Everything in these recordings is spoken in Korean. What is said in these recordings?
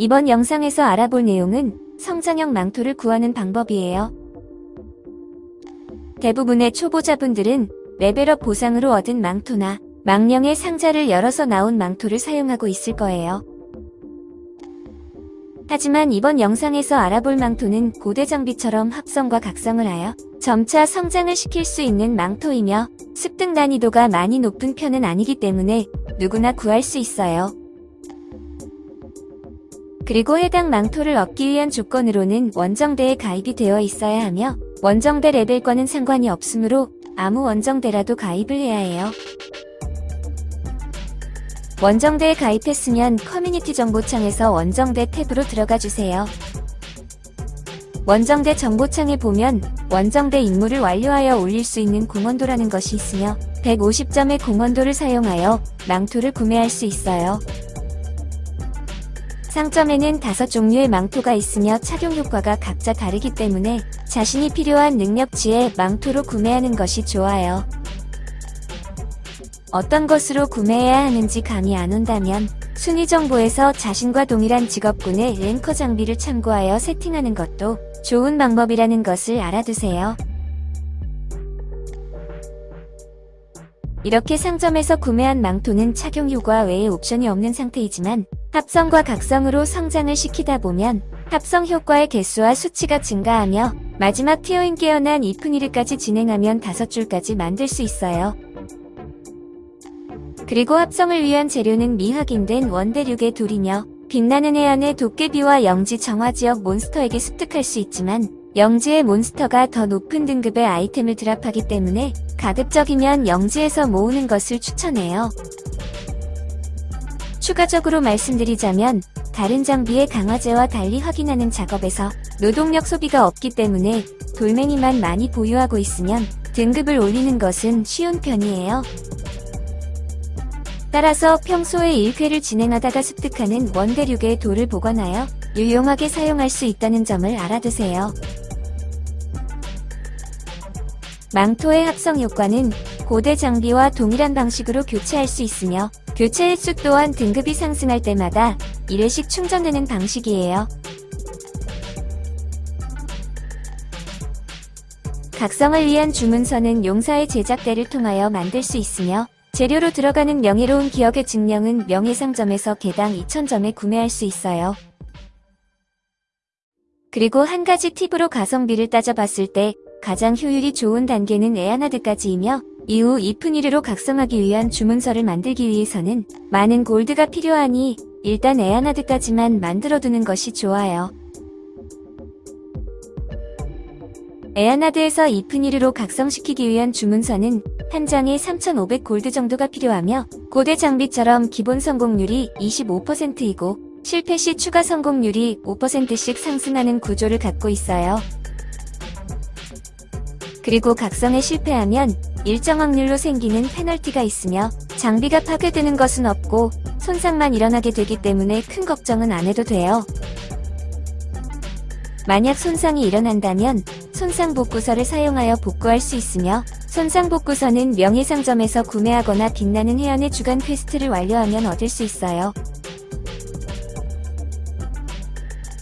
이번 영상에서 알아볼 내용은 성장형 망토를 구하는 방법이에요. 대부분의 초보자분들은 레벨업 보상으로 얻은 망토나 망령의 상자를 열어서 나온 망토를 사용하고 있을 거예요. 하지만 이번 영상에서 알아볼 망토는 고대 장비처럼 합성과 각성을 하여 점차 성장을 시킬 수 있는 망토이며 습득 난이도가 많이 높은 편은 아니기 때문에 누구나 구할 수 있어요. 그리고 해당 망토를 얻기 위한 조건으로는 원정대에 가입이 되어 있어야 하며 원정대 레벨과는 상관이 없으므로 아무 원정대라도 가입을 해야 해요. 원정대에 가입했으면 커뮤니티 정보창에서 원정대 탭으로 들어가 주세요. 원정대 정보창에 보면 원정대 임무를 완료하여 올릴 수 있는 공원도라는 것이 있으며 150점의 공원도를 사용하여 망토를 구매할 수 있어요. 상점에는 다섯 종류의 망토가 있으며 착용 효과가 각자 다르기 때문에 자신이 필요한 능력치의 망토로 구매하는 것이 좋아요. 어떤 것으로 구매해야 하는지 감이 안 온다면 순위 정보에서 자신과 동일한 직업군의 랭커 장비를 참고하여 세팅하는 것도 좋은 방법이라는 것을 알아두세요. 이렇게 상점에서 구매한 망토는 착용 효과 외에 옵션이 없는 상태이지만 합성과 각성으로 성장을 시키다 보면 합성 효과의 개수와 수치가 증가하며 마지막 티어인 깨어난 이프니르까지 진행하면 다섯 줄까지 만들 수 있어요. 그리고 합성을 위한 재료는 미확인된 원대륙의 돌이며 빛나는 해안의 도깨비와 영지 정화지역 몬스터에게 습득할 수 있지만 영지의 몬스터가 더 높은 등급의 아이템을 드랍하기 때문에 가급적이면 영지에서 모으는 것을 추천해요. 추가적으로 말씀드리자면 다른 장비의 강화제와 달리 확인하는 작업에서 노동력 소비가 없기 때문에 돌멩이만 많이 보유하고 있으면 등급을 올리는 것은 쉬운 편이에요. 따라서 평소에 1회를 진행하다가 습득하는 원대륙의 돌을 보관하여 유용하게 사용할 수 있다는 점을 알아두세요. 망토의 합성 효과는 고대 장비와 동일한 방식으로 교체할 수 있으며 교체 횟수 또한 등급이 상승할 때마다 1회씩 충전되는 방식이에요. 각성을 위한 주문서는 용사의 제작대를 통하여 만들 수 있으며 재료로 들어가는 명예로운 기억의 증명은 명예상점에서 개당 2,000점에 구매할 수 있어요. 그리고 한 가지 팁으로 가성비를 따져봤을 때 가장 효율이 좋은 단계는 에아나드까지이며 이후 이프니르로 각성하기 위한 주문서를 만들기 위해서는 많은 골드가 필요하니 일단 에아나드까지만 만들어두는 것이 좋아요. 에아나드에서 이프니르로 각성시키기 위한 주문서는 한 장에 3,500 골드 정도가 필요하며 고대 장비처럼 기본 성공률이 25%이고 실패 시 추가 성공률이 5%씩 상승하는 구조를 갖고 있어요. 그리고 각성에 실패하면 일정 확률로 생기는 페널티가 있으며 장비가 파괴되는 것은 없고 손상만 일어나게 되기 때문에 큰 걱정은 안 해도 돼요. 만약 손상이 일어난다면 손상 복구서를 사용하여 복구할 수 있으며 손상 복구서는 명예상점에서 구매하거나 빛나는 해안의 주간 quest를 완료하면 얻을 수 있어요.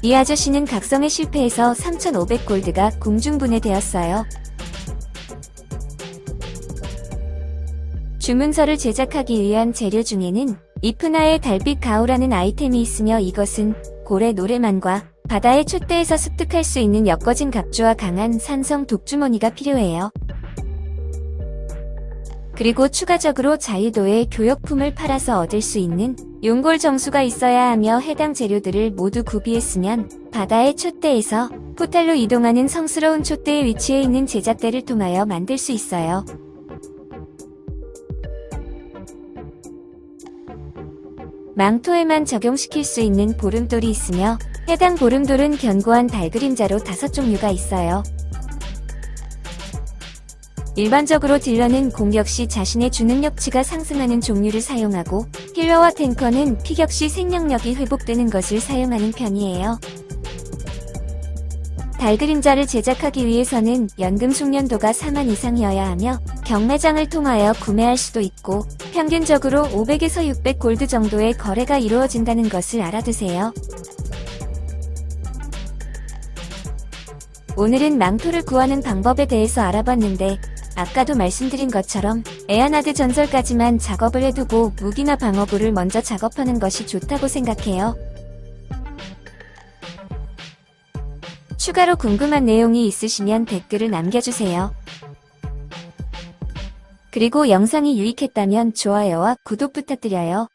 이 아저씨는 각성에 실패해서 3,500골드가 공중분해되었어요. 주문서를 제작하기 위한 재료 중에는 이프나의 달빛 가오라는 아이템이 있으며 이것은 고래 노래만과 바다의 촛대에서 습득할 수 있는 엮어진 갑주와 강한 산성 독주머니가 필요해요. 그리고 추가적으로 자유도의 교역품을 팔아서 얻을 수 있는 용골 정수가 있어야 하며 해당 재료들을 모두 구비했으면 바다의 촛대에서 포탈로 이동하는 성스러운 촛대에 위치해 있는 제작대를 통하여 만들 수 있어요. 망토에만 적용시킬 수 있는 보름돌이 있으며 해당 보름돌은 견고한 달 그림자로 다섯 종류가 있어요. 일반적으로 딜러는 공격 시 자신의 주능력치가 상승하는 종류를 사용하고 힐러와 탱커는 피격 시 생명력이 회복되는 것을 사용하는 편이에요. 달 그림자를 제작하기 위해서는 연금 숙련도가 4만 이상이어야 하며 경매장을 통하여 구매할 수도 있고 평균적으로 500에서 600 골드 정도의 거래가 이루어진다는 것을 알아두세요. 오늘은 망토를 구하는 방법에 대해서 알아봤는데 아까도 말씀드린 것처럼 에아나드 전설까지만 작업을 해두고 무기나 방어구를 먼저 작업하는 것이 좋다고 생각해요. 추가로 궁금한 내용이 있으시면 댓글을 남겨주세요. 그리고 영상이 유익했다면 좋아요와 구독 부탁드려요.